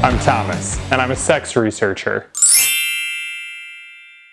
I'm Thomas, and I'm a sex researcher.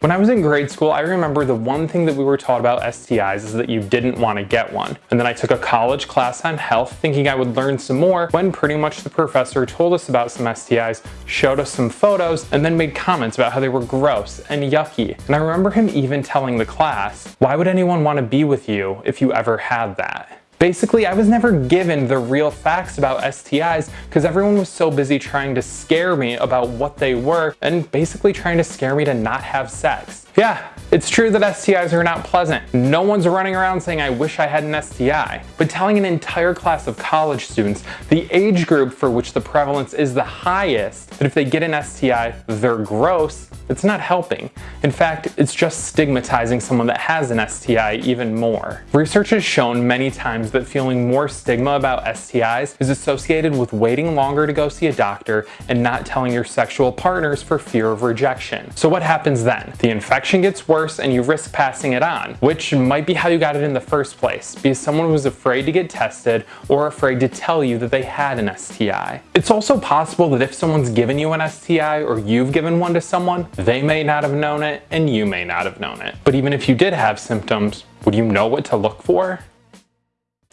When I was in grade school, I remember the one thing that we were taught about STIs is that you didn't want to get one. And then I took a college class on health thinking I would learn some more when pretty much the professor told us about some STIs, showed us some photos, and then made comments about how they were gross and yucky. And I remember him even telling the class, why would anyone want to be with you if you ever had that? Basically, I was never given the real facts about STIs because everyone was so busy trying to scare me about what they were and basically trying to scare me to not have sex. Yeah, it's true that STIs are not pleasant. No one's running around saying I wish I had an STI. But telling an entire class of college students, the age group for which the prevalence is the highest, that if they get an STI, they're gross, it's not helping. In fact, it's just stigmatizing someone that has an STI even more. Research has shown many times that feeling more stigma about STIs is associated with waiting longer to go see a doctor and not telling your sexual partners for fear of rejection. So what happens then? The infection gets worse and you risk passing it on, which might be how you got it in the first place, because someone was afraid to get tested or afraid to tell you that they had an STI. It's also possible that if someone's given you an STI or you've given one to someone, they may not have known it and you may not have known it. But even if you did have symptoms, would you know what to look for?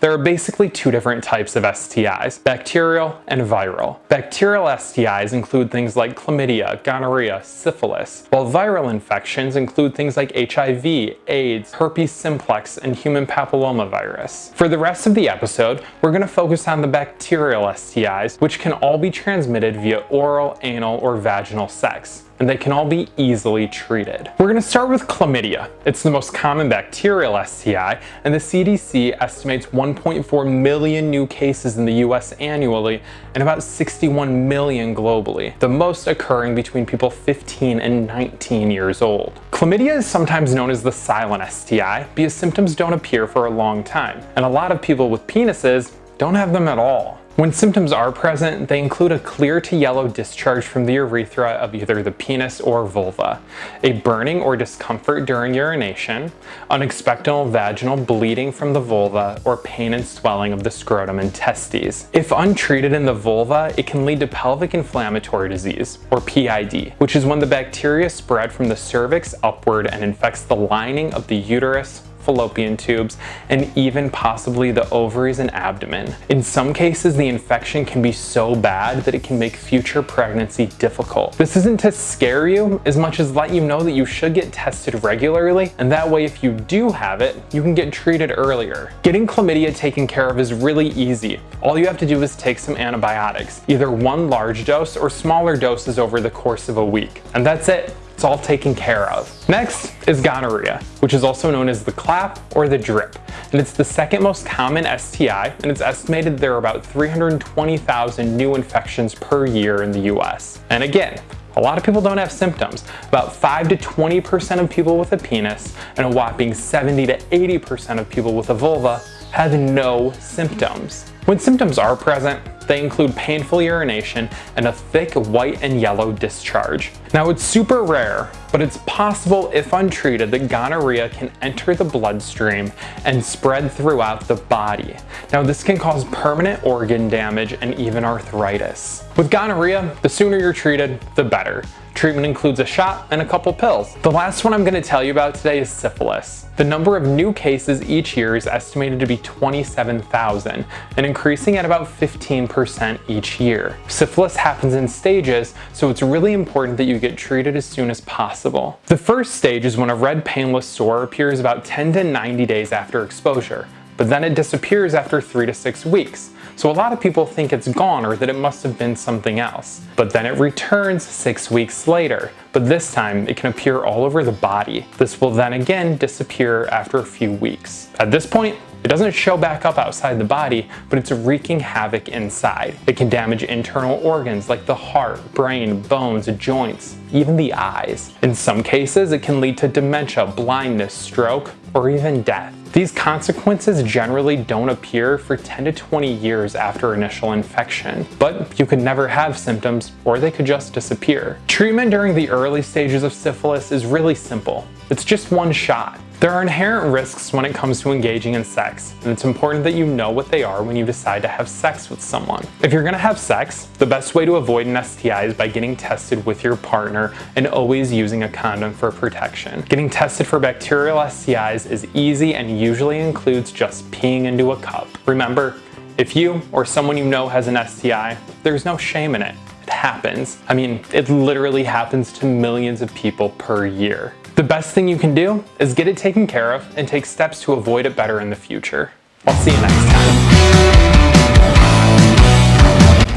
There are basically two different types of STIs, bacterial and viral. Bacterial STIs include things like chlamydia, gonorrhea, syphilis, while viral infections include things like HIV, AIDS, herpes simplex, and human papillomavirus. For the rest of the episode, we're going to focus on the bacterial STIs, which can all be transmitted via oral, anal, or vaginal sex and they can all be easily treated. We're going to start with chlamydia. It's the most common bacterial STI, and the CDC estimates 1.4 million new cases in the US annually and about 61 million globally, the most occurring between people 15 and 19 years old. Chlamydia is sometimes known as the silent STI because symptoms don't appear for a long time, and a lot of people with penises don't have them at all. When symptoms are present, they include a clear to yellow discharge from the urethra of either the penis or vulva, a burning or discomfort during urination, unexpected vaginal bleeding from the vulva, or pain and swelling of the scrotum and testes. If untreated in the vulva, it can lead to pelvic inflammatory disease, or PID, which is when the bacteria spread from the cervix upward and infects the lining of the uterus, fallopian tubes, and even possibly the ovaries and abdomen. In some cases, the infection can be so bad that it can make future pregnancy difficult. This isn't to scare you as much as let you know that you should get tested regularly, and that way if you do have it, you can get treated earlier. Getting chlamydia taken care of is really easy. All you have to do is take some antibiotics, either one large dose or smaller doses over the course of a week. And that's it. It's all taken care of. Next is gonorrhea, which is also known as the clap or the drip. And it's the second most common STI, and it's estimated there are about 320,000 new infections per year in the US. And again, a lot of people don't have symptoms. About 5 to 20% of people with a penis and a whopping 70 to 80% of people with a vulva have no symptoms. When symptoms are present, they include painful urination and a thick white and yellow discharge. Now it's super rare, but it's possible if untreated that gonorrhea can enter the bloodstream and spread throughout the body. Now this can cause permanent organ damage and even arthritis. With gonorrhea, the sooner you're treated, the better. Treatment includes a shot and a couple pills. The last one I'm going to tell you about today is syphilis. The number of new cases each year is estimated to be 27,000 and increasing at about 15% each year. Syphilis happens in stages, so it's really important that you get treated as soon as possible. The first stage is when a red painless sore appears about 10 to 90 days after exposure, but then it disappears after 3 to 6 weeks. So a lot of people think it's gone or that it must have been something else. But then it returns six weeks later, but this time it can appear all over the body. This will then again disappear after a few weeks. At this point, it doesn't show back up outside the body, but it's wreaking havoc inside. It can damage internal organs like the heart, brain, bones, joints, even the eyes. In some cases, it can lead to dementia, blindness, stroke, or even death. These consequences generally don't appear for 10 to 20 years after initial infection, but you could never have symptoms or they could just disappear. Treatment during the early stages of syphilis is really simple. It's just one shot. There are inherent risks when it comes to engaging in sex, and it's important that you know what they are when you decide to have sex with someone. If you're gonna have sex, the best way to avoid an STI is by getting tested with your partner and always using a condom for protection. Getting tested for bacterial STIs is easy and usually includes just peeing into a cup. Remember, if you or someone you know has an STI, there's no shame in it. It happens. I mean, it literally happens to millions of people per year. The best thing you can do is get it taken care of and take steps to avoid it better in the future. I'll see you next time.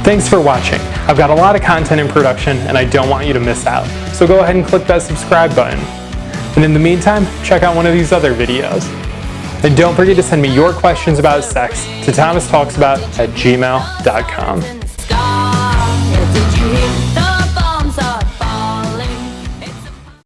Thanks for watching. I've got a lot of content in production and I don't want you to miss out. So go ahead and click that subscribe button. And in the meantime, check out one of these other videos. And don't forget to send me your questions about sex to thomastalksabout at gmail.com.